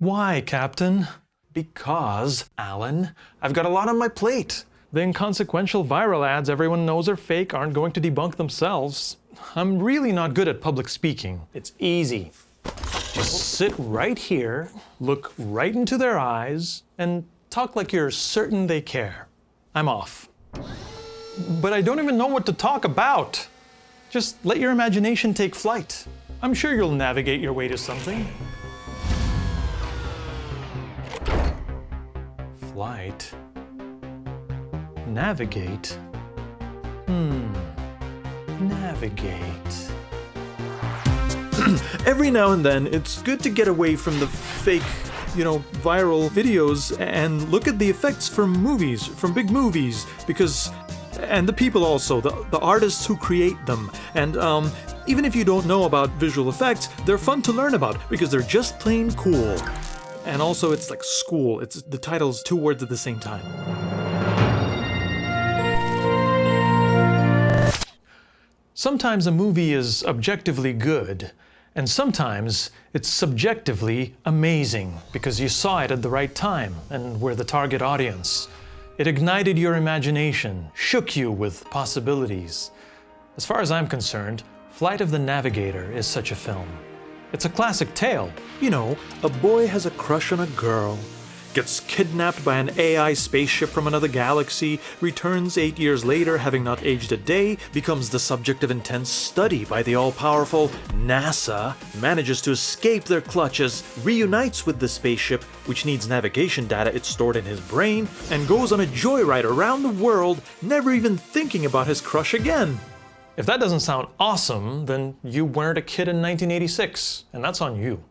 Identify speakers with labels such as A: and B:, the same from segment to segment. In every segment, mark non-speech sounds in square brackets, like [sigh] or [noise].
A: Why, Captain? Because, Alan, I've got a lot on my plate. The inconsequential viral ads everyone knows are fake aren't going to debunk themselves. I'm really not good at public speaking. It's easy. Just sit right here, look right into their eyes, and talk like you're certain they care. I'm off. But I don't even know what to talk about. Just let your imagination take flight. I'm sure you'll navigate your way to something. Flight. Navigate. Hmm. Navigate. [clears throat]
B: Every now and then, it's good to get away from the fake, you know, viral videos and look at the effects from movies, from big movies, because and the people also, the, the artists who create them. And um, even if you don't know about visual effects, they're fun to learn about because they're just plain cool. And also, it's like school. It's the title's two words at the same time.
A: Sometimes a movie is objectively good, and sometimes it's subjectively amazing because you saw it at the right time and were the target audience. It ignited your imagination, shook you with possibilities. As far as I'm concerned, Flight of the Navigator is such a film. It's a classic tale.
B: You know, a boy has a crush on a girl, gets kidnapped by an AI spaceship from another galaxy, returns eight years later having not aged a day, becomes the subject of intense study by the all-powerful NASA, manages to escape their clutches, reunites with the spaceship, which needs navigation data it stored in his brain, and goes on a joyride around the world, never even thinking about his crush again.
A: If that doesn't sound awesome, then you weren't a kid in 1986, and that's on you.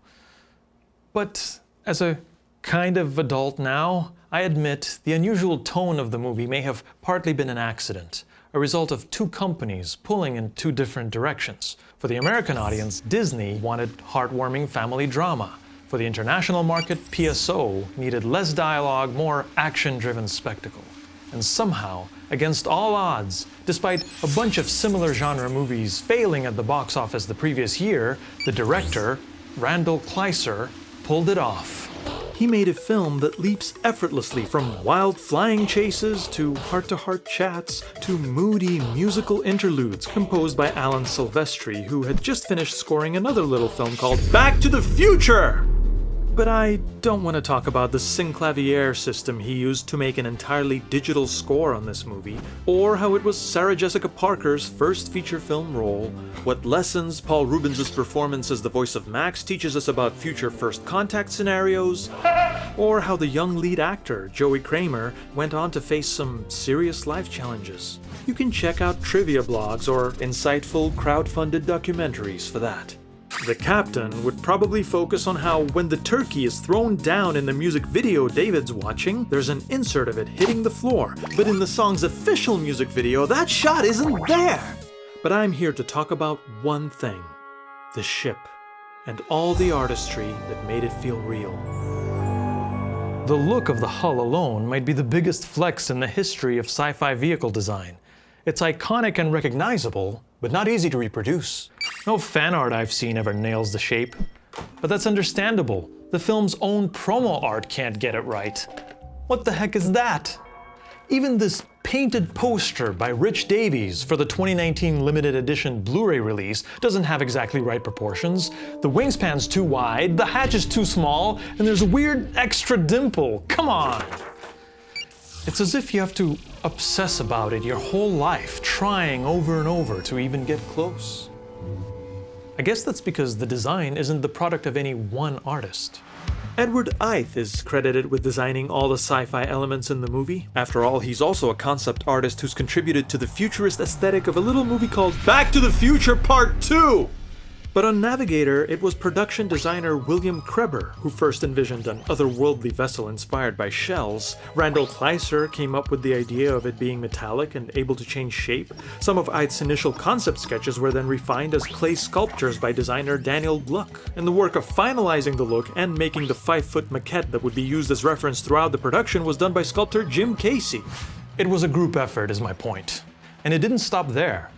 A: But as a kind of adult now, I admit the unusual tone of the movie may have partly been an accident, a result of two companies pulling in two different directions. For the American audience, Disney wanted heartwarming family drama. For the international market, PSO needed less dialogue, more action-driven spectacle. And somehow, against all odds, despite a bunch of similar genre movies failing at the box office the previous year, the director, Randall Kleiser, pulled it off
B: he made a film that leaps effortlessly from wild flying chases to heart-to-heart -heart chats to moody musical interludes composed by Alan Silvestri, who had just finished scoring another little film called Back to the Future! But I don't want to talk about the synclavier system he used to make an entirely digital score on this movie, or how it was Sarah Jessica Parker's first feature film role, what lessons Paul Reubens' performance as the voice of Max teaches us about future first contact scenarios, [laughs] or how the young lead actor, Joey Cramer, went on to face some serious life challenges. You can check out trivia blogs or insightful crowd-funded documentaries for that. The captain would probably focus on how when the turkey is thrown down in the music video David's watching, there's an insert of it hitting the floor, but in the song's official music video, that shot isn't there! But I'm here to talk about one thing, the ship, and all the artistry that made it feel real.
A: The look of the hull alone might be the biggest flex in the history of sci-fi vehicle design. It's iconic and recognizable, but not easy to reproduce. No fan art I've seen ever nails the shape. But that's understandable. The film's own promo art can't get it right. What the heck is that? Even this painted poster by Rich Davies for the 2019 limited edition Blu-ray release doesn't have exactly right proportions. The wingspan's too wide, the hatch is too small, and there's a weird extra dimple. Come on! It's as if you have to obsess about it your whole life, trying over and over to even get close. I guess that's because the design isn't the product of any one artist.
B: Edward Eith is credited with designing all the sci-fi elements in the movie. After all, he's also a concept artist who's contributed to the futurist aesthetic of a little movie called Back to the Future Part 2! But on Navigator, it was production designer William Creber who first envisioned an otherworldly vessel inspired by shells. Randall Kleiser came up with the idea of it being metallic and able to change shape. Some of Eith's initial concept sketches were then refined as clay sculptures by designer Daniel Gluck. And the work of finalizing the look and making the 5-foot maquette that would be used as reference throughout the production was done by sculptor Jim Casey.
A: It was a group effort is my point. And it didn't stop there.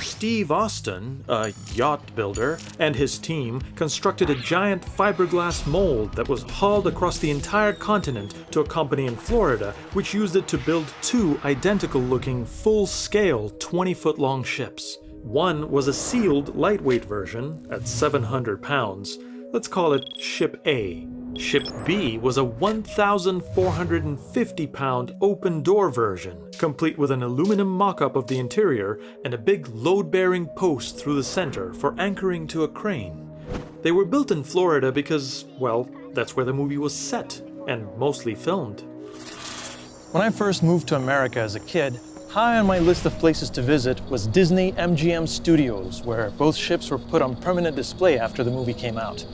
B: Steve Austin, a yacht builder, and his team constructed a giant fiberglass mold that was hauled across the entire continent to a company in Florida, which used it to build two identical looking, full scale, 20 foot long ships. One was a sealed, lightweight version at 700 pounds. Let's call it Ship A. Ship B was a 1,450 pound open door version, complete with an aluminum mock up of the interior and a big load bearing post through the center for anchoring to a crane. They were built in Florida because, well, that's where the movie was set and mostly filmed.
A: When I first moved to America as a kid, high on my list of places to visit was Disney MGM Studios, where both ships were put on permanent display after the movie came out.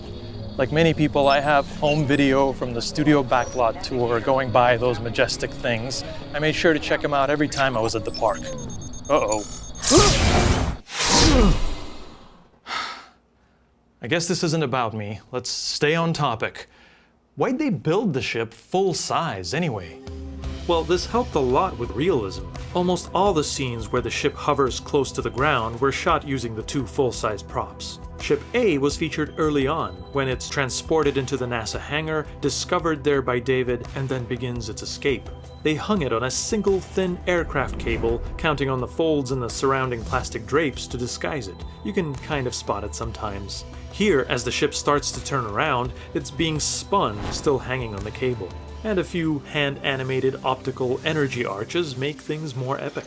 A: Like many people, I have home video from the studio backlot tour going by those majestic things. I made sure to check them out every time I was at the park. Uh-oh. [sighs] I guess this isn't about me. Let's stay on topic. Why'd they build the ship full size anyway?
B: Well, this helped a lot with realism. Almost all the scenes where the ship hovers close to the ground were shot using the two full-size props. Ship A was featured early on, when it's transported into the NASA hangar, discovered there by David, and then begins its escape. They hung it on a single thin aircraft cable, counting on the folds in the surrounding plastic drapes to disguise it. You can kind of spot it sometimes. Here, as the ship starts to turn around, it's being spun, still hanging on the cable and a few hand-animated optical energy arches make things more epic.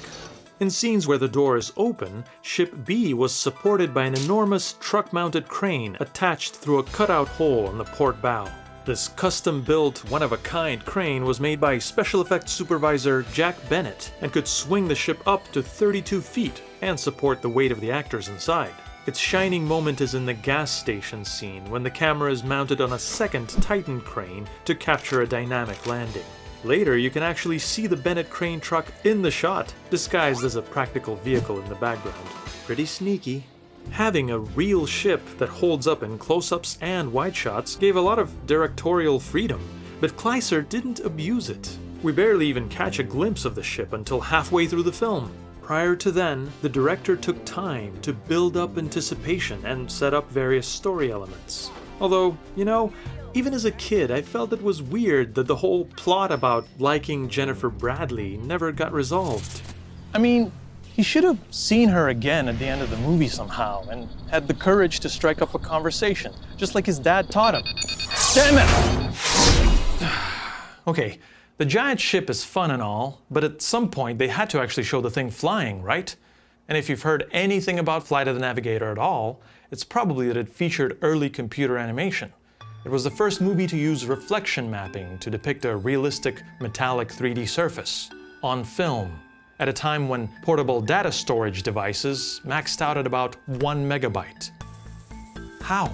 B: In scenes where the door is open, Ship B was supported by an enormous truck-mounted crane attached through a cutout hole in the port bow. This custom-built, one-of-a-kind crane was made by special effects supervisor Jack Bennett and could swing the ship up to 32 feet and support the weight of the actors inside. Its shining moment is in the gas station scene when the camera is mounted on a second Titan crane to capture a dynamic landing. Later, you can actually see the Bennett crane truck in the shot, disguised as a practical vehicle in the background. Pretty sneaky. Having a real ship that holds up in close-ups and wide shots gave a lot of directorial freedom, but Kleiser didn't abuse it. We barely even catch a glimpse of the ship until halfway through the film. Prior to then, the director took time to build up anticipation and set up various story elements. Although, you know, even as a kid, I felt it was weird that the whole plot about liking Jennifer Bradley never got resolved.
A: I mean, he should have seen her again at the end of the movie somehow and had the courage to strike up a conversation, just like his dad taught him. Damn it! [sighs] okay, the giant ship is fun and all, but at some point they had to actually show the thing flying, right? And if you've heard anything about Flight of the Navigator at all, it's probably that it featured early computer animation. It was the first movie to use reflection mapping to depict a realistic metallic 3D surface on film at a time when portable data storage devices maxed out at about one megabyte. How?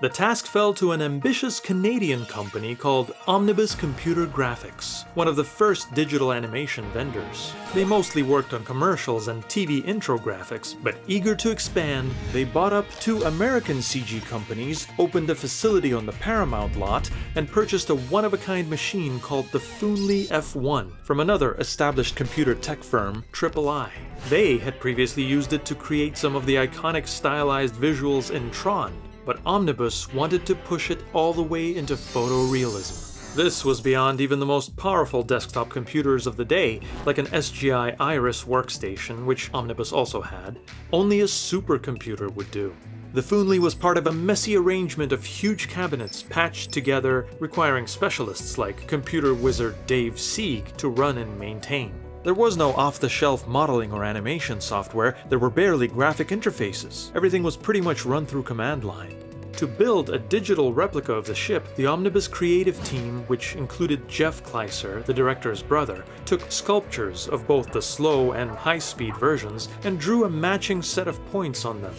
B: The task fell to an ambitious Canadian company called Omnibus Computer Graphics, one of the first digital animation vendors. They mostly worked on commercials and TV intro graphics, but eager to expand, they bought up two American CG companies, opened a facility on the Paramount lot, and purchased a one-of-a-kind machine called the Foonly F1 from another established computer tech firm, Triple I. They had previously used it to create some of the iconic stylized visuals in Tron, but Omnibus wanted to push it all the way into photorealism. This was beyond even the most powerful desktop computers of the day, like an SGI Iris workstation, which Omnibus also had. Only a supercomputer would do. The Foonly was part of a messy arrangement of huge cabinets patched together, requiring specialists like computer wizard Dave Sieg to run and maintain. There was no off-the-shelf modeling or animation software, there were barely graphic interfaces. Everything was pretty much run through command line. To build a digital replica of the ship, the Omnibus creative team, which included Jeff Kleiser, the director's brother, took sculptures of both the slow and high-speed versions and drew a matching set of points on them.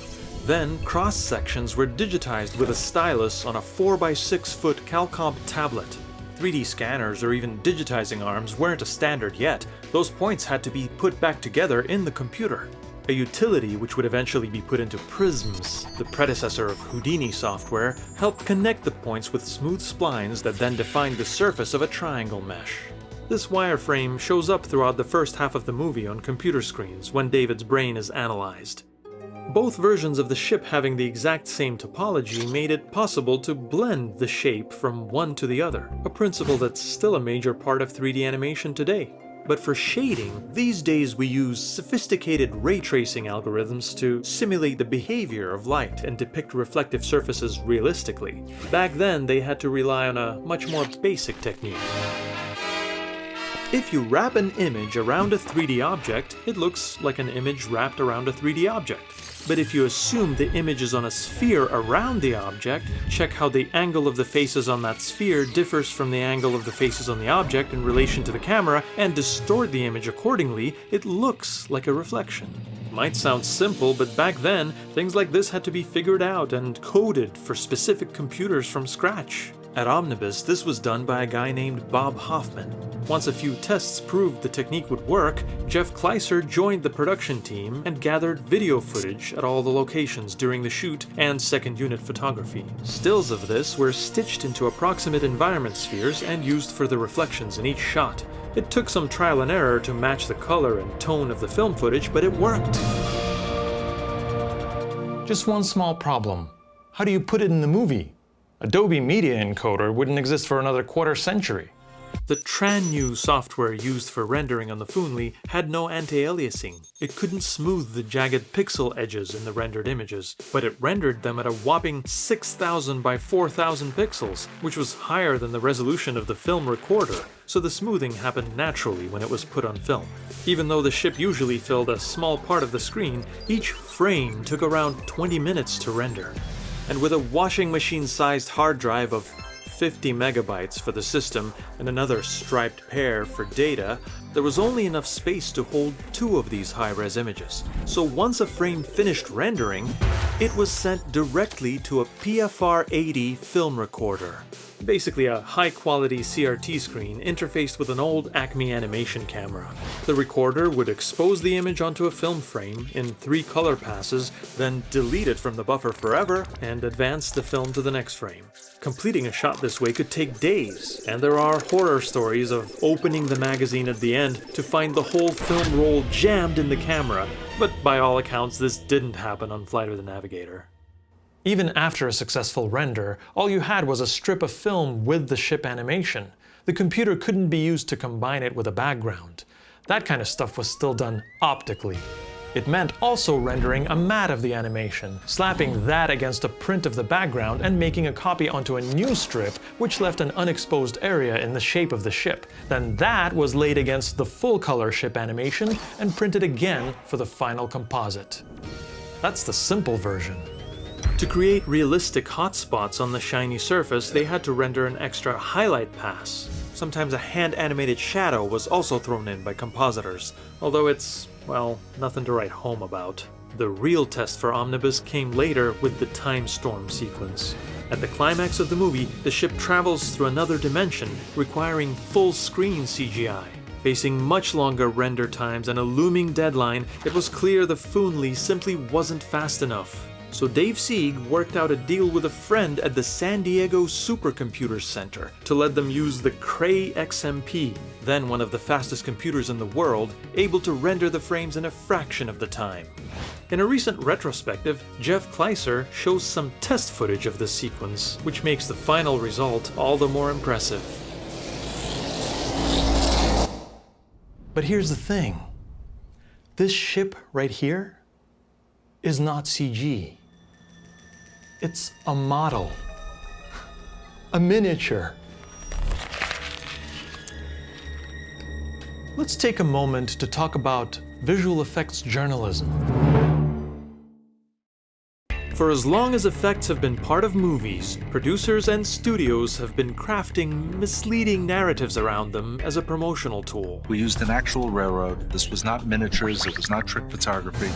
B: Then, cross-sections were digitized with a stylus on a 4x6 foot CalComp tablet. 3D scanners or even digitizing arms weren't a standard yet, those points had to be put back together in the computer a utility which would eventually be put into Prisms, the predecessor of Houdini software, helped connect the points with smooth splines that then defined the surface of a triangle mesh. This wireframe shows up throughout the first half of the movie on computer screens when David's brain is analyzed. Both versions of the ship having the exact same topology made it possible to blend the shape from one to the other, a principle that's still a major part of 3D animation today. But for shading, these days we use sophisticated ray tracing algorithms to simulate the behavior of light and depict reflective surfaces realistically. Back then, they had to rely on a much more basic technique. If you wrap an image around a 3D object, it looks like an image wrapped around a 3D object. But if you assume the image is on a sphere around the object, check how the angle of the faces on that sphere differs from the angle of the faces on the object in relation to the camera, and distort the image accordingly, it looks like a reflection. Might sound simple, but back then, things like this had to be figured out and coded for specific computers from scratch. At Omnibus, this was done by a guy named Bob Hoffman. Once a few tests proved the technique would work, Jeff Kleiser joined the production team and gathered video footage at all the locations during the shoot and second unit photography. Stills of this were stitched into approximate environment spheres and used for the reflections in each shot. It took some trial and error to match the color and tone of the film footage, but it worked.
A: Just one small problem. How do you put it in the movie? Adobe Media Encoder wouldn't exist for another quarter century.
B: The TRANEW software used for rendering on the Foonly had no anti-aliasing. It couldn't smooth the jagged pixel edges in the rendered images, but it rendered them at a whopping 6000 by 4000 pixels, which was higher than the resolution of the film recorder, so the smoothing happened naturally when it was put on film. Even though the ship usually filled a small part of the screen, each frame took around 20 minutes to render and with a washing machine-sized hard drive of 50 megabytes for the system and another striped pair for data, there was only enough space to hold two of these high-res images. So once a frame finished rendering, it was sent directly to a PFR-80 film recorder basically a high-quality CRT screen interfaced with an old Acme animation camera. The recorder would expose the image onto a film frame in three color passes, then delete it from the buffer forever and advance the film to the next frame. Completing a shot this way could take days, and there are horror stories of opening the magazine at the end to find the whole film roll jammed in the camera, but by all accounts this didn't happen on Flight of the Navigator.
A: Even after a successful render, all you had was a strip of film with the ship animation. The computer couldn't be used to combine it with a background. That kind of stuff was still done optically. It meant also rendering a matte of the animation, slapping that against a print of the background and making a copy onto a new strip which left an unexposed area in the shape of the ship. Then that was laid against the full-color ship animation and printed again for the final composite. That's the simple version.
B: To create realistic hotspots on the shiny surface, they had to render an extra highlight pass. Sometimes a hand-animated shadow was also thrown in by compositors, although it's, well, nothing to write home about. The real test for Omnibus came later with the Time Storm sequence. At the climax of the movie, the ship travels through another dimension, requiring full-screen CGI. Facing much longer render times and a looming deadline, it was clear the Foonly simply wasn't fast enough. So Dave Sieg worked out a deal with a friend at the San Diego Supercomputer Center to let them use the Cray XMP, then one of the fastest computers in the world, able to render the frames in a fraction of the time. In a recent retrospective, Jeff Kleiser shows some test footage of this sequence, which makes the final result all the more impressive.
A: But here's the thing. This ship right here is not CG. It's a model, a miniature. Let's take a moment to talk about visual effects journalism.
B: For as long as effects have been part of movies, producers and studios have been crafting misleading narratives around them as a promotional tool.
C: We used an actual railroad. This was not miniatures, it was not trick photography.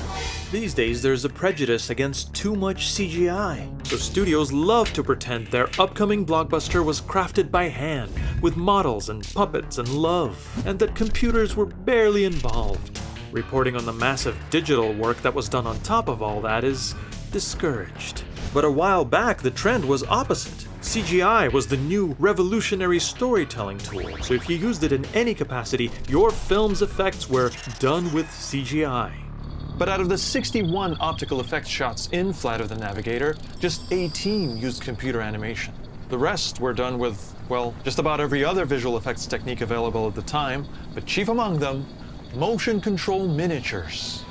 B: These days, there's a prejudice against too much CGI. So studios love to pretend their upcoming blockbuster was crafted by hand, with models and puppets and love, and that computers were barely involved. Reporting on the massive digital work that was done on top of all that is discouraged. But a while back, the trend was opposite. CGI was the new revolutionary storytelling tool, so if you used it in any capacity, your film's effects were done with CGI.
A: But out of the 61 optical effects shots in Flight of the Navigator, just 18 used computer animation. The rest were done with, well, just about every other visual effects technique available at the time, but chief among them, motion control miniatures.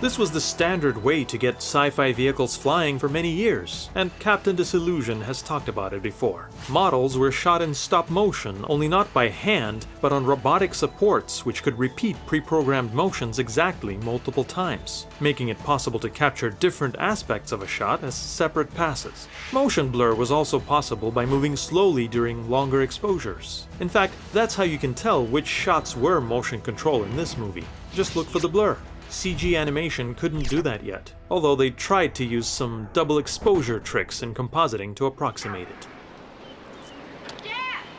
B: This was the standard way to get sci-fi vehicles flying for many years, and Captain Disillusion has talked about it before. Models were shot in stop motion, only not by hand, but on robotic supports which could repeat pre-programmed motions exactly multiple times, making it possible to capture different aspects of a shot as separate passes. Motion blur was also possible by moving slowly during longer exposures. In fact, that's how you can tell which shots were motion control in this movie. Just look for the blur. CG animation couldn't do that yet, although they tried to use some double exposure tricks in compositing to approximate it.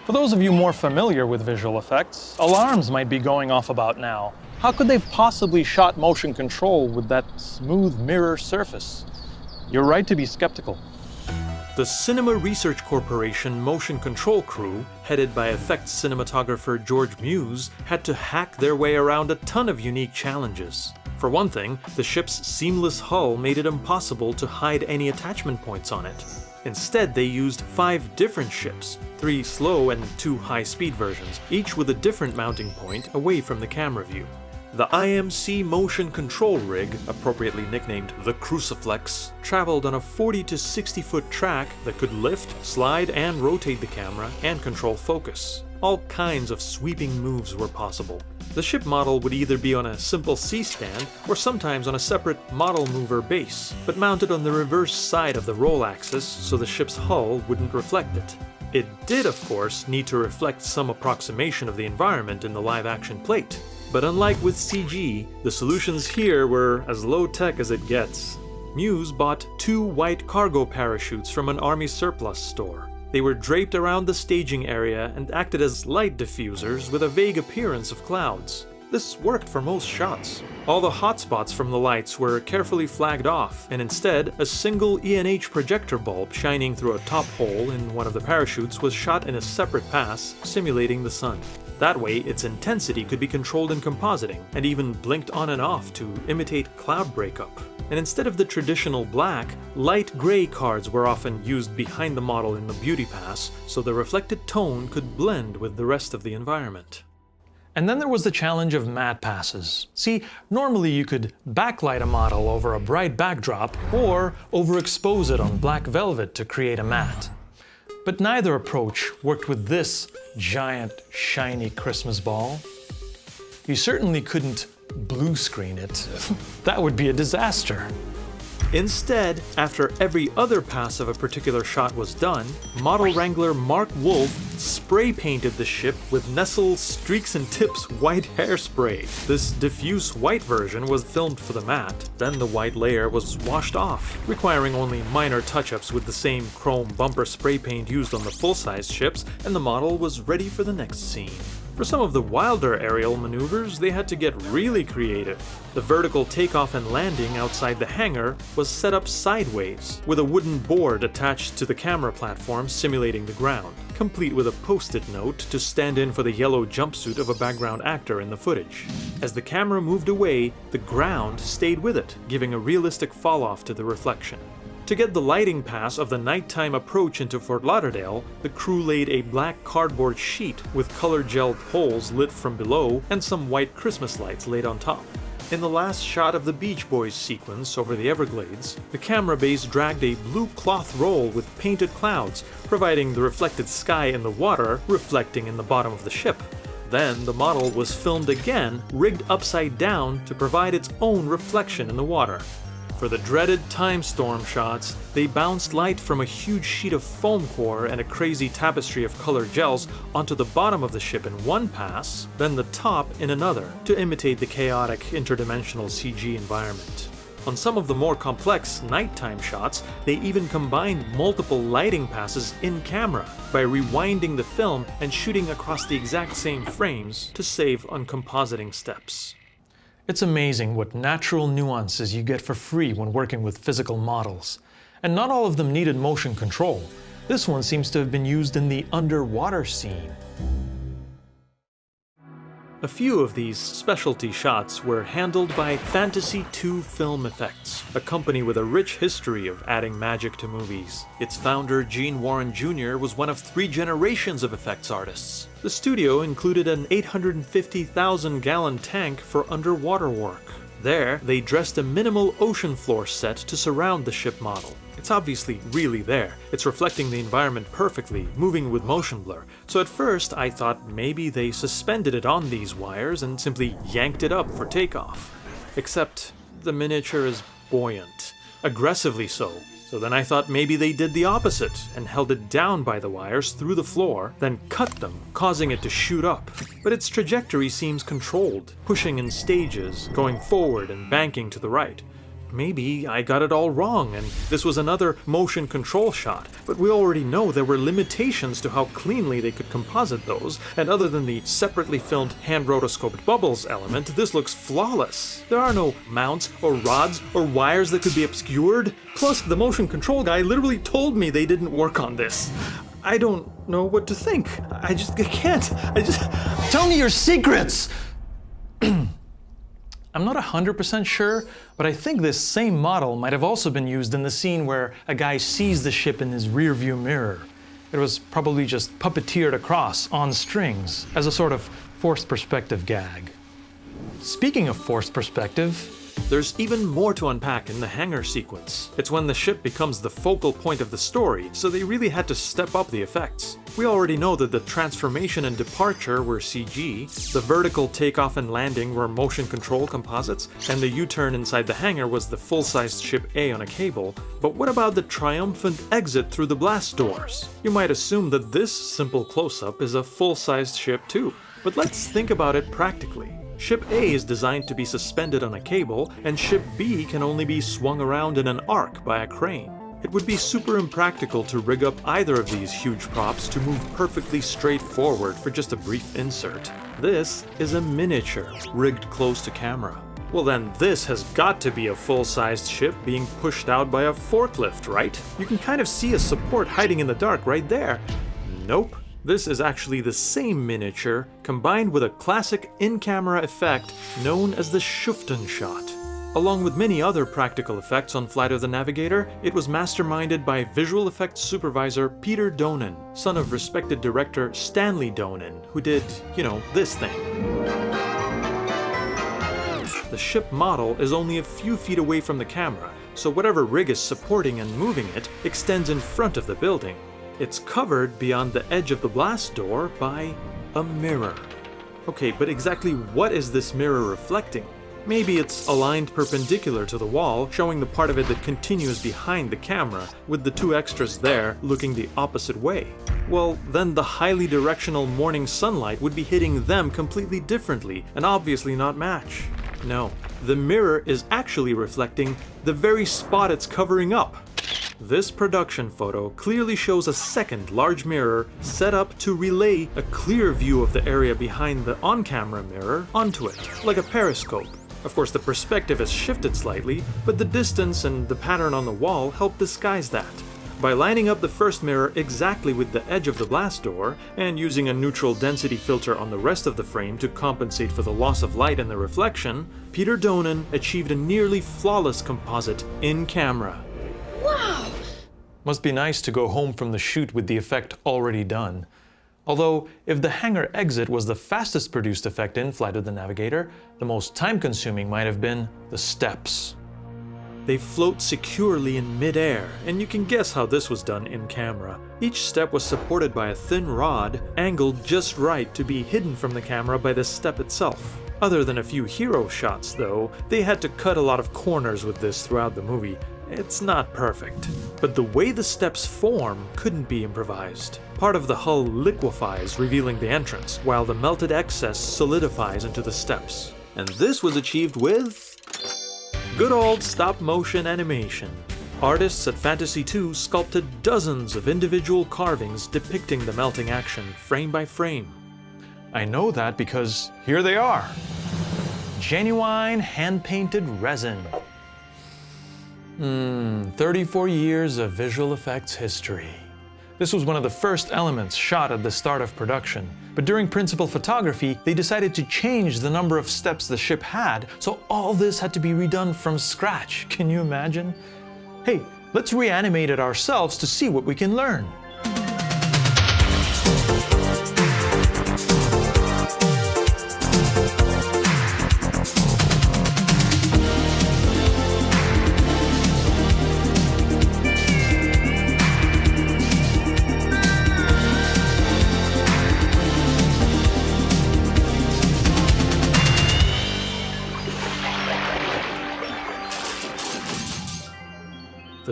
A: For those of you more familiar with visual effects, alarms might be going off about now. How could they have possibly shot motion control with that smooth mirror surface? You're right to be skeptical.
B: The Cinema Research Corporation motion control crew, headed by effects cinematographer George Muse, had to hack their way around a ton of unique challenges. For one thing, the ship's seamless hull made it impossible to hide any attachment points on it. Instead, they used five different ships, three slow and two high-speed versions, each with a different mounting point away from the camera view. The IMC motion control rig, appropriately nicknamed the Cruciflex, traveled on a 40 to 60 foot track that could lift, slide, and rotate the camera and control focus. All kinds of sweeping moves were possible. The ship model would either be on a simple C-stand or sometimes on a separate model mover base, but mounted on the reverse side of the roll axis so the ship's hull wouldn't reflect it. It did, of course, need to reflect some approximation of the environment in the live-action plate, but unlike with CG, the solutions here were as low-tech as it gets. Muse bought two white cargo parachutes from an army surplus store. They were draped around the staging area and acted as light diffusers with a vague appearance of clouds. This worked for most shots. All the hotspots from the lights were carefully flagged off, and instead, a single ENH projector bulb shining through a top hole in one of the parachutes was shot in a separate pass, simulating the sun. That way, its intensity could be controlled in compositing, and even blinked on and off to imitate cloud breakup. And instead of the traditional black, light gray cards were often used behind the model in the beauty pass, so the reflected tone could blend with the rest of the environment.
A: And then there was the challenge of matte passes. See, normally you could backlight a model over a bright backdrop or overexpose it on black velvet to create a matte. But neither approach worked with this giant, shiny Christmas ball. You certainly couldn't blue screen it. [laughs] that would be a disaster.
B: Instead, after every other pass of a particular shot was done, model wrangler Mark Wolf spray painted the ship with Nestle Streaks and Tips white hairspray. This diffuse white version was filmed for the matte, then the white layer was washed off, requiring only minor touch-ups with the same chrome bumper spray paint used on the full-size ships, and the model was ready for the next scene. For some of the wilder aerial maneuvers, they had to get really creative. The vertical takeoff and landing outside the hangar was set up sideways, with a wooden board attached to the camera platform simulating the ground, complete with a post-it note to stand in for the yellow jumpsuit of a background actor in the footage. As the camera moved away, the ground stayed with it, giving a realistic fall-off to the reflection. To get the lighting pass of the nighttime approach into Fort Lauderdale, the crew laid a black cardboard sheet with color gel poles lit from below and some white Christmas lights laid on top. In the last shot of the Beach Boys sequence over the Everglades, the camera base dragged a blue cloth roll with painted clouds, providing the reflected sky in the water reflecting in the bottom of the ship. Then the model was filmed again, rigged upside down to provide its own reflection in the water. For the dreaded time storm shots, they bounced light from a huge sheet of foam core and a crazy tapestry of colored gels onto the bottom of the ship in one pass, then the top in another, to imitate the chaotic interdimensional CG environment. On some of the more complex nighttime shots, they even combined multiple lighting passes in camera by rewinding the film and shooting across the exact same frames to save on compositing steps.
A: It's amazing what natural nuances you get for free when working with physical models. And not all of them needed motion control. This one seems to have been used in the underwater scene.
B: A few of these specialty shots were handled by Fantasy 2 Film Effects, a company with a rich history of adding magic to movies. Its founder, Gene Warren Jr., was one of three generations of effects artists. The studio included an 850,000 gallon tank for underwater work. There, they dressed a minimal ocean floor set to surround the ship model. It's obviously really there. It's reflecting the environment perfectly, moving with motion blur. So at first I thought maybe they suspended it on these wires and simply yanked it up for takeoff. Except the miniature is buoyant. Aggressively so, so then I thought maybe they did the opposite and held it down by the wires through the floor, then cut them, causing it to shoot up. But its trajectory seems controlled, pushing in stages, going forward and banking to the right. Maybe I got it all wrong and this was another motion control shot, but we already know there were limitations to how cleanly they could composite those, and other than the separately filmed hand rotoscoped bubbles element, this looks flawless. There are no mounts or rods or wires that could be obscured. Plus, the motion control guy literally told me they didn't work on this. I don't know what to think. I just I can't. I just
A: Tell me your secrets! I'm not 100% sure, but I think this same model might have also been used in the scene where a guy sees the ship in his rearview mirror. It was probably just puppeteered across on strings as a sort of forced perspective gag. Speaking of forced perspective,
B: There's even more to unpack in the hangar sequence. It's when the ship becomes the focal point of the story, so they really had to step up the effects. We already know that the transformation and departure were CG, the vertical takeoff and landing were motion control composites, and the U-turn inside the hangar was the full-sized ship A on a cable. But what about the triumphant exit through the blast doors? You might assume that this simple close-up is a full-sized ship too. But let's think about it practically. Ship A is designed to be suspended on a cable, and Ship B can only be swung around in an arc by a crane. It would be super impractical to rig up either of these huge props to move perfectly straight forward for just a brief insert. This is a miniature, rigged close to camera. Well then, this has got to be a full-sized ship being pushed out by a forklift, right? You can kind of see a support hiding in the dark right there. Nope. This is actually the same miniature, combined with a classic in-camera effect known as the Schüfftan shot. Along with many other practical effects on Flight of the Navigator, it was masterminded by visual effects supervisor Peter Donen, son of respected director Stanley Donen, who did, you know, this thing. The ship model is only a few feet away from the camera, so whatever rig is supporting and moving it extends in front of the building. It's covered beyond the edge of the blast door by a mirror. Okay, but exactly what is this mirror reflecting? Maybe it's aligned perpendicular to the wall, showing the part of it that continues behind the camera, with the two extras there looking the opposite way. Well, then the highly directional morning sunlight would be hitting them completely differently, and obviously not match. No, the mirror is actually reflecting the very spot it's covering up. This production photo clearly shows a second large mirror set up to relay a clear view of the area behind the on-camera mirror onto it, like a periscope. Of course, the perspective has shifted slightly, but the distance and the pattern on the wall help disguise that. By lining up the first mirror exactly with the edge of the blast door, and using a neutral density filter on the rest of the frame to compensate for the loss of light and the reflection, Peter Donen achieved a nearly flawless composite in camera.
D: Wow!
A: Must be nice to go home from the shoot with the effect already done. Although, if the hangar exit was the fastest produced effect in Flight of the Navigator, the most time-consuming might have been the steps.
B: They float securely in midair, and you can guess how this was done in camera. Each step was supported by a thin rod, angled just right to be hidden from the camera by the step itself. Other than a few hero shots, though, they had to cut a lot of corners with this throughout the movie. It's not perfect. But the way the steps form couldn't be improvised. Part of the hull liquefies, revealing the entrance, while the melted excess solidifies into the steps. And this was achieved with Good old stop-motion animation. Artists at Fantasy 2 sculpted dozens of individual carvings depicting the melting action, frame by frame.
A: I know that because here they are. Genuine hand-painted resin. Hmm, 34 years of visual effects history. This was one of the first elements shot at the start of production. But during principal photography, they decided to change the number of steps the ship had, so all this had to be redone from scratch. [laughs] Can you imagine? Hey, let's reanimate it ourselves to see what we can learn.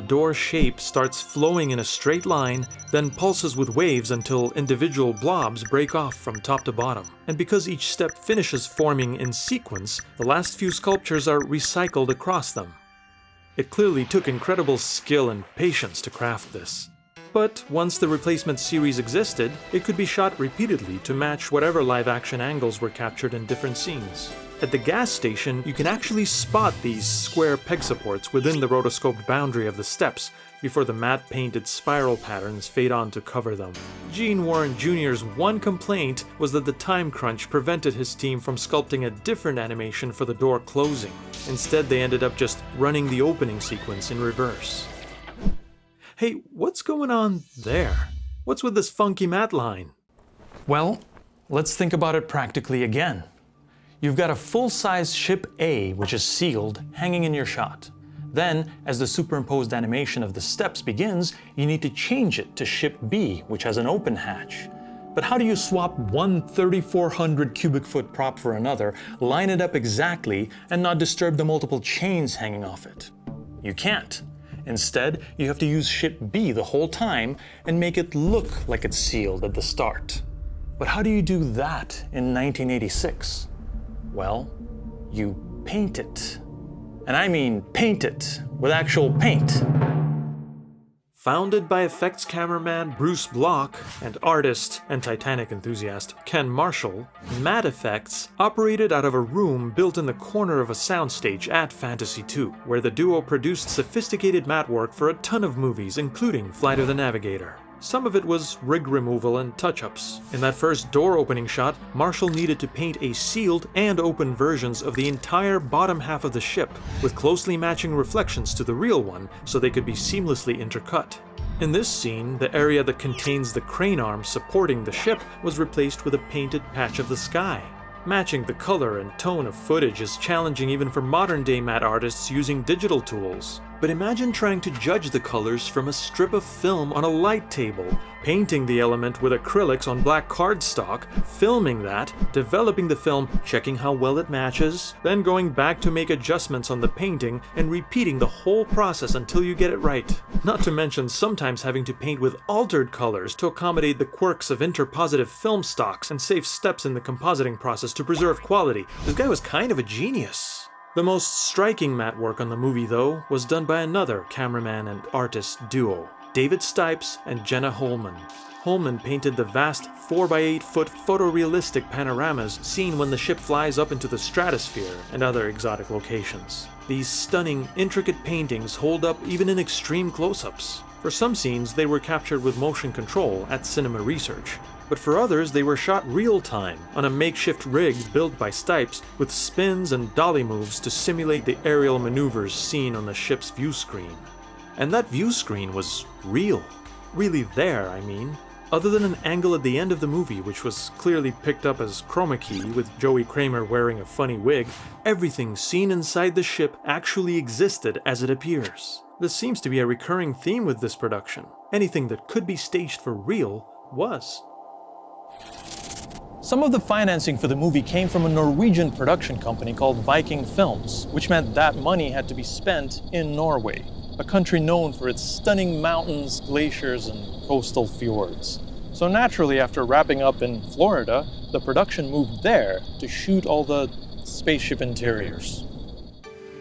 B: Door shape starts flowing in a straight line, then pulses with waves until individual blobs break off from top to bottom. And because each step finishes forming in sequence, the last few sculptures are recycled across them. It clearly took incredible skill and patience to craft this. But once the replacement series existed, it could be shot repeatedly to match whatever live action angles were captured in different scenes. At the gas station, you can actually spot these square peg supports within the rotoscoped boundary of the steps before the matte painted spiral patterns fade on to cover them. Gene Warren Jr.'s one complaint was that the time crunch prevented his team from sculpting a different animation for the door closing. Instead, they ended up just running the opening sequence in reverse. Hey, what's going on there? What's with this funky matte line?
A: Well, let's think about it practically again. You've got a full-size ship A, which is sealed, hanging in your shot. Then, as the superimposed animation of the steps begins, you need to change it to ship B, which has an open hatch. But how do you swap one 3,400 cubic foot prop for another, line it up exactly, and not disturb the multiple chains hanging off it? You can't. Instead, you have to use ship B the whole time and make it look like it's sealed at the start. But how do you do that in 1986? Well, you paint it. And I mean paint it with actual paint.
B: Founded by effects cameraman Bruce Block and artist and Titanic enthusiast Ken Marshall, Matte Effects operated out of a room built in the corner of a soundstage at Fantasy II, where the duo produced sophisticated matte work for a ton of movies, including Flight of the Navigator. Some of it was rig removal and touch-ups. In that first door opening shot, Marshall needed to paint a sealed and open versions of the entire bottom half of the ship, with closely matching reflections to the real one so they could be seamlessly intercut. In this scene, the area that contains the crane arm supporting the ship was replaced with a painted patch of the sky. Matching the color and tone of footage is challenging even for modern day matte artists using digital tools. But imagine trying to judge the colors from a strip of film on a light table, painting the element with acrylics on black cardstock, filming that, developing the film, checking how well it matches, then going back to make adjustments on the painting and repeating the whole process until you get it right. Not to mention sometimes having to paint with altered colors to accommodate the quirks of interpositive film stocks and save steps in the compositing process to preserve quality. This guy was kind of a genius. The most striking matte work on the movie, though, was done by another cameraman and artist duo, David Stipes and Jenna Holman. Holman painted the vast 4x8 foot photorealistic panoramas seen when the ship flies up into the stratosphere and other exotic locations. These stunning, intricate paintings hold up even in extreme close ups. For some scenes, they were captured with motion control at Cinema Research, but for others they were shot real time on a makeshift rig built by Stipes with spins and dolly moves to simulate the aerial maneuvers seen on the ship's view screen. And that view screen was real. Really there, I mean. Other than an angle at the end of the movie, which was clearly picked up as chroma key with Joey Cramer wearing a funny wig, everything seen inside the ship actually existed as it appears. This seems to be a recurring theme with this production. Anything that could be staged for real was.
A: Some of the financing for the movie came from a Norwegian production company called Viking Films, which meant that money had to be spent in Norway, a country known for its stunning mountains, glaciers, and coastal fjords. So naturally, after wrapping up in Florida, the production moved there to shoot all the spaceship interiors.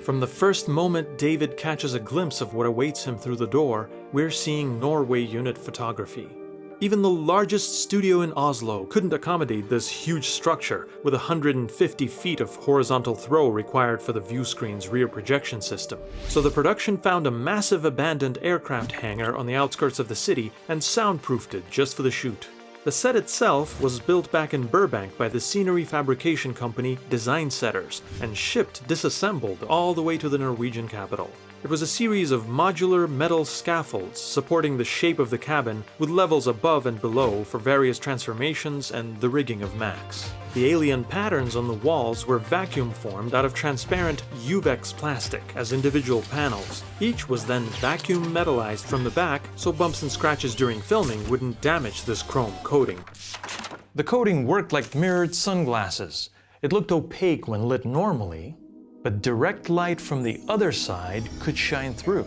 B: From the first moment David catches a glimpse of what awaits him through the door, we're seeing Norway unit photography. Even the largest studio in Oslo couldn't accommodate this huge structure, with 150 feet of horizontal throw required for the view screen's rear projection system. So the production found a massive abandoned aircraft hangar on the outskirts of the city and soundproofed it just for the shoot. The set itself was built back in Burbank by the scenery fabrication company Design Setters and shipped disassembled all the way to the Norwegian capital. It was a series of modular metal scaffolds supporting the shape of the cabin with levels above and below for various transformations and the rigging of Max. The alien patterns on the walls were vacuum formed out of transparent UVEX plastic as individual panels. Each was then vacuum metallized from the back so bumps and scratches during filming wouldn't damage this chrome coating.
A: The coating worked like mirrored sunglasses. It looked opaque when lit normally, but direct light from the other side could shine through.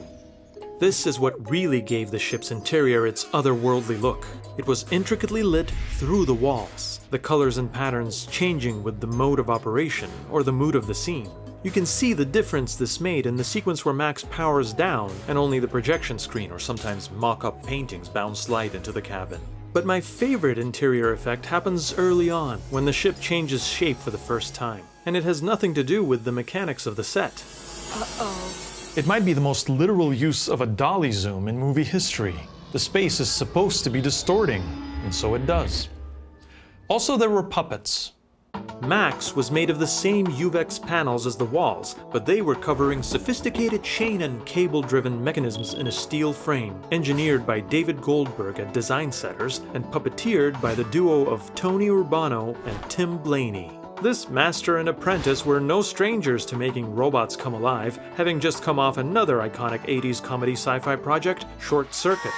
B: This is what really gave the ship's interior its otherworldly look. It was intricately lit through the walls, the colors and patterns changing with the mode of operation or the mood of the scene. You can see the difference this made in the sequence where Max powers down and only the projection screen or sometimes mock-up paintings bounce light into the cabin. But my favorite interior effect happens early on, when the ship changes shape for the first time and it has nothing to do with the mechanics of the set.
D: Uh-oh.
A: It might be the most literal use of a dolly zoom in movie history. The space is supposed to be distorting, and so it does. Also, there were puppets.
B: Max was made of the same UVEX panels as the walls, but they were covering sophisticated chain and cable-driven mechanisms in a steel frame, engineered by David Goldberg at Design Setters and puppeteered by the duo of Tony Urbano and Tim Blaney. This master and apprentice were no strangers to making robots come alive, having just come off another iconic 80s comedy sci-fi project, Short Circuit.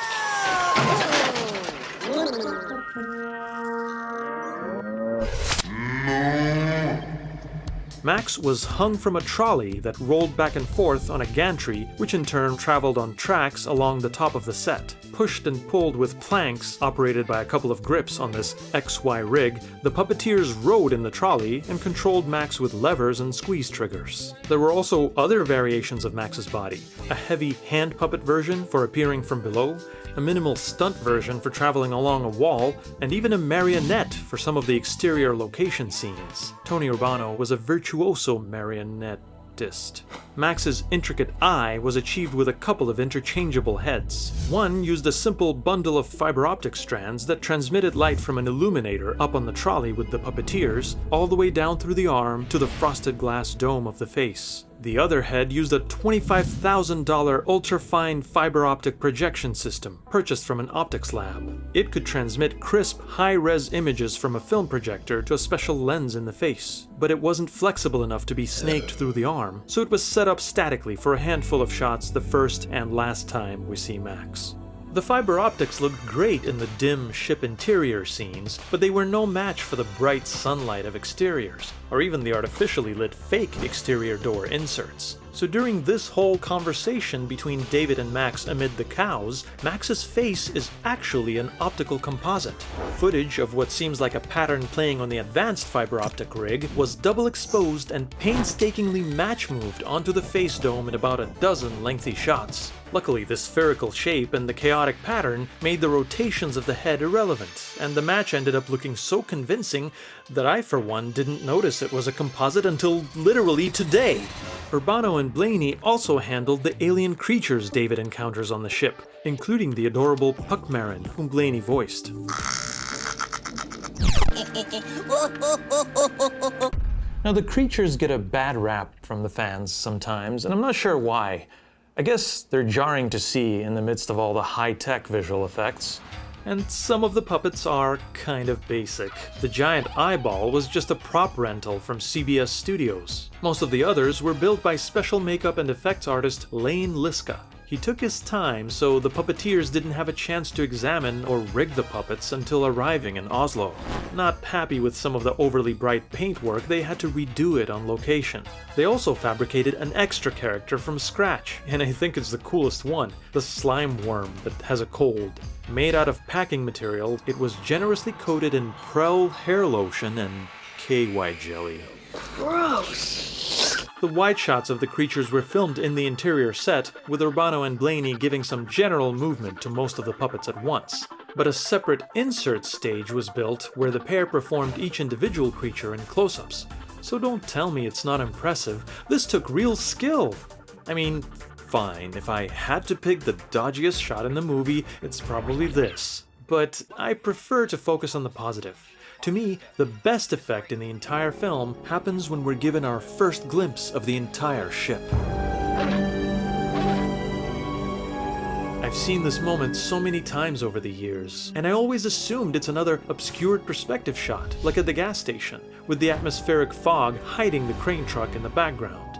B: Max was hung from a trolley that rolled back and forth on a gantry, which in turn traveled on tracks along the top of the set. Pushed and pulled with planks operated by a couple of grips on this XY rig, the puppeteers rode in the trolley and controlled Max with levers and squeeze triggers. There were also other variations of Max's body, a heavy hand puppet version for appearing from below, a minimal stunt version for traveling along a wall, and even a marionette for some of the exterior location scenes. Tony Urbano was a virtuoso marionettist. Max's intricate eye was achieved with a couple of interchangeable heads. One used a simple bundle of fiber optic strands that transmitted light from an illuminator up on the trolley with the puppeteers, all the way down through the arm to the frosted glass dome of the face. The other head used a $25,000 ultra-fine fiber optic projection system purchased from an optics lab. It could transmit crisp, high-res images from a film projector to a special lens in the face, but it wasn't flexible enough to be snaked through the arm, so it was set up statically for a handful of shots the first and last time we see Max. The fiber optics looked great in the dim ship interior scenes, but they were no match for the bright sunlight of exteriors, or even the artificially lit fake exterior door inserts. So during this whole conversation between David and Max amid the cows, Max's face is actually an optical composite. Footage of what seems like a pattern playing on the advanced fiber optic rig was double exposed and painstakingly match moved onto the face dome in about a dozen lengthy shots. Luckily, the spherical shape and the chaotic pattern made the rotations of the head irrelevant, and the match ended up looking so convincing that I, for one, didn't notice it was a composite until literally today. Urbano and Blaney also handled the alien creatures David encounters on the ship, including the adorable Puckmaren, whom Blaney voiced.
A: Now, the creatures get a bad rap from the fans sometimes, and I'm not sure why. I guess they're jarring to see in the midst of all the high-tech visual effects.
B: And some of the puppets are kind of basic. The giant eyeball was just a prop rental from CBS Studios. Most of the others were built by special makeup and effects artist Lane Liska. He took his time, so the puppeteers didn't have a chance to examine or rig the puppets until arriving in Oslo. Not happy with some of the overly bright paintwork, they had to redo it on location. They also fabricated an extra character from scratch, and I think it's the coolest one, the slime worm that has a cold. Made out of packing material, it was generously coated in Prell hair lotion and KY jelly.
D: Gross.
B: The wide shots of the creatures were filmed in the interior set, with Urbano and Blaney giving some general movement to most of the puppets at once. but a separate insert stage was built where the pair performed each individual creature in close-ups. So don't tell me it's not impressive, this took real skill! I mean, fine, if I had to pick the dodgiest shot in the movie, it's probably this. But I prefer to focus on the positive. To me, the best effect in the entire film happens when we're given our first glimpse of the entire ship. I've seen this moment so many times over the years, and I always assumed it's another obscured perspective shot, like at the gas station, with the atmospheric fog hiding the crane truck in the background.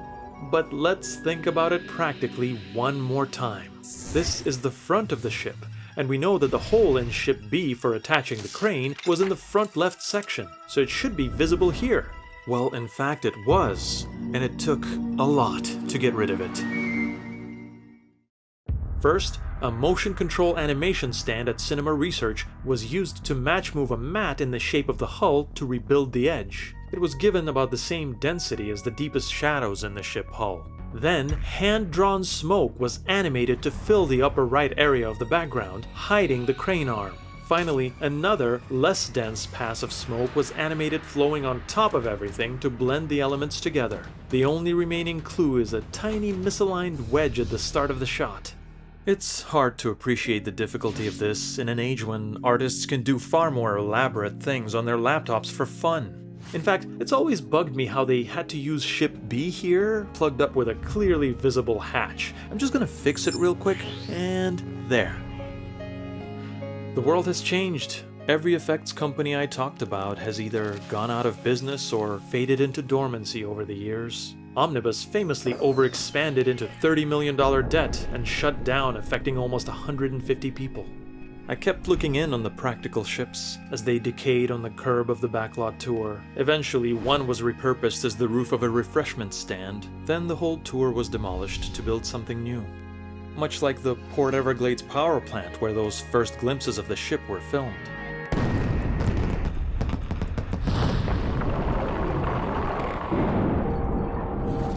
B: But let's think about it practically one more time. This is the front of the ship, and we know that the hole in ship B for attaching the crane was in the front left section, so it should be visible here. Well, in fact it was, and it took a lot to get rid of it. First, a motion control animation stand at Cinema Research was used to match move a matte in the shape of the hull to rebuild the edge. It was given about the same density as the deepest shadows in the ship hull. Then, hand-drawn smoke was animated to fill the upper right area of the background, hiding the crane arm. Finally, another, less dense pass of smoke was animated flowing on top of everything to blend the elements together. The only remaining clue is a tiny misaligned wedge at the start of the shot. It's hard to appreciate the difficulty of this in an age when artists can do far more elaborate things on their laptops for fun. In fact, it's always bugged me how they had to use ship B here, plugged up with a clearly visible hatch. I'm just gonna fix it real quick, and there. The world has changed. Every effects company I talked about has either gone out of business or faded into dormancy over the years. Omnibus famously overexpanded into $30 million debt and shut down affecting almost 150 people. I kept looking in on the practical ships as they decayed on the curb of the backlot tour. Eventually, one was repurposed as the roof of a refreshment stand. Then the whole tour was demolished to build something new. Much like the Port Everglades power plant where those first glimpses of the ship were filmed.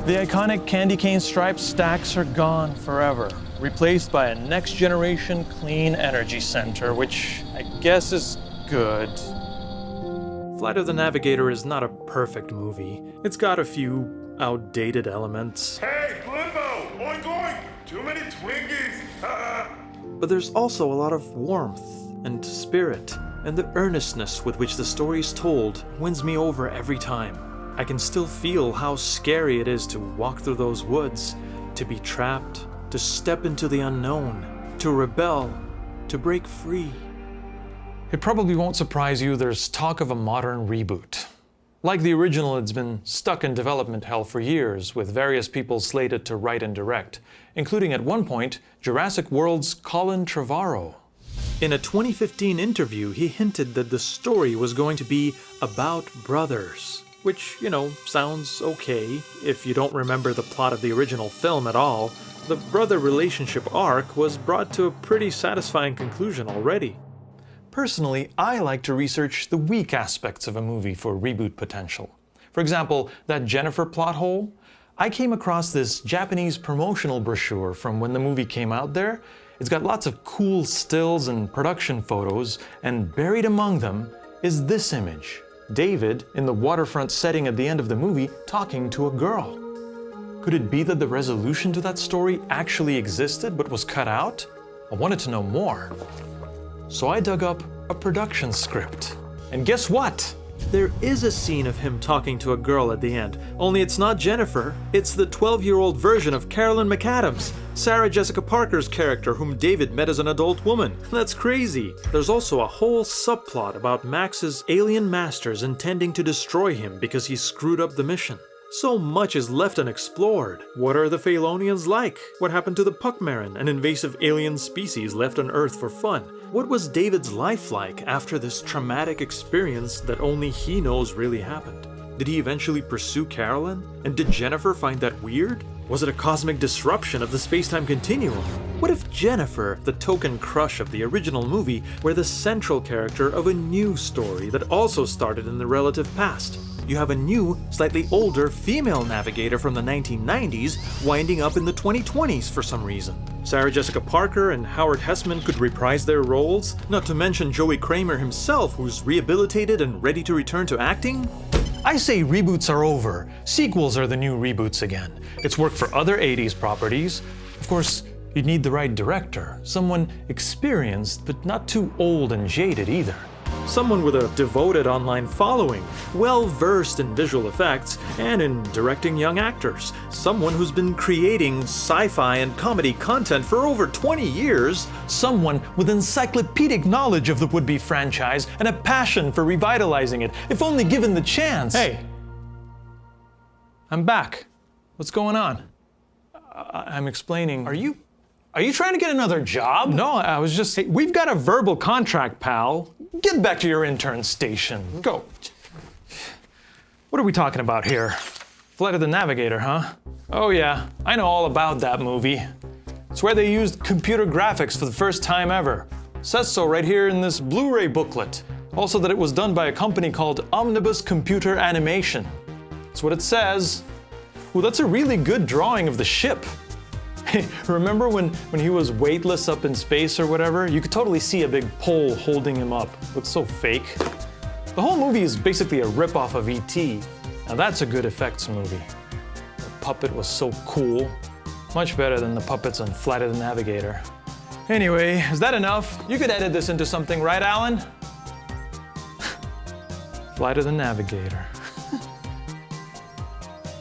A: The iconic candy cane striped stacks are gone forever, replaced by a next generation clean energy center, which I guess is good.
B: Flight of the Navigator is not a perfect movie. It's got a few outdated elements.
E: Hey, Glimbo! Oink oink! Too many Twinkies! [laughs]
B: but there's also a lot of warmth and spirit, and the earnestness with which the story is told wins me over every time. I can still feel how scary it is to walk through those woods, to be trapped, to step into the unknown, to rebel, to break free.
A: It probably won't surprise you there's talk of a modern reboot. Like the original, it's been stuck in development hell for years, with various people slated to write and direct, including at one point Jurassic World's Colin Trevorrow.
B: In a 2015 interview, he hinted that the story was going to be about brothers which, you know, sounds okay if you don't remember the plot of the original film at all. The brother relationship arc was brought to a pretty satisfying conclusion already.
A: Personally, I like to research the weak aspects of a movie for reboot potential. For example, that Jennifer plot hole. I came across this Japanese promotional brochure from when the movie came out there. It's got lots of cool stills and production photos, and buried among them is this image. David in the waterfront setting at the end of the movie talking to a girl. Could it be that the resolution to that story actually existed but was cut out? I wanted to know more. So I dug up a production script. And guess what?
B: There is a scene of him talking to a girl at the end, only it's not Jennifer, it's the 12 year old version of Carolyn McAdams, Sarah Jessica Parker's character, whom David met as an adult woman. That's crazy. There's also a whole subplot about Max's alien masters intending to destroy him because he screwed up the mission. So much is left unexplored. What are the Phaelonians like? What happened to the Puckmaren, an invasive alien species left on Earth for fun? What was David's life like after this traumatic experience that only he knows really happened? Did he eventually pursue Carolyn? And did Jennifer find that weird? Was it a cosmic disruption of the space-time continuum? What if Jennifer, the token crush of the original movie, were the central character of a new story that also started in the relative past?
F: You have a new, slightly older female navigator from the 1990s winding up in the 2020s for some reason. Sarah Jessica Parker and Howard Hesseman could reprise their roles, not to mention Joey Cramer himself, who's rehabilitated and ready to return to acting.
B: I say reboots are over. Sequels are the new reboots again. It's worked for other 80s properties. Of course, you'd need the right director, someone experienced but not too old and jaded either.
F: Someone with a devoted online following, well versed in visual effects and in directing young actors. Someone who's been creating sci fi and comedy content for over 20 years.
B: Someone with encyclopedic knowledge of the would be franchise and a passion for revitalizing it, if only given the chance. Hey, I'm back. What's going on? I- I'm explaining. Are you. Are you trying to get another job? No, I was just. Hey, we've got a verbal contract, pal. Get back to your intern station. Go. What are we talking about here? Flight of the Navigator, huh? Oh, yeah, I know all about that movie. It's where they used computer graphics for the first time ever. Says so right here in this Blu ray booklet. Also, that it was done by a company called Omnibus Computer Animation. That's what it says. Well, that's a really good drawing of the ship. Hey, [laughs] remember when, when he was weightless up in space or whatever? You could totally see a big pole holding him up. Looks so fake. The whole movie is basically a ripoff of E.T. Now that's a good effects movie. The puppet was so cool. Much better than the puppets on Flight of the Navigator. Anyway, is that enough? You could edit this into something, right, Alan? [laughs] Flight of the Navigator. [laughs]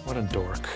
B: what a dork.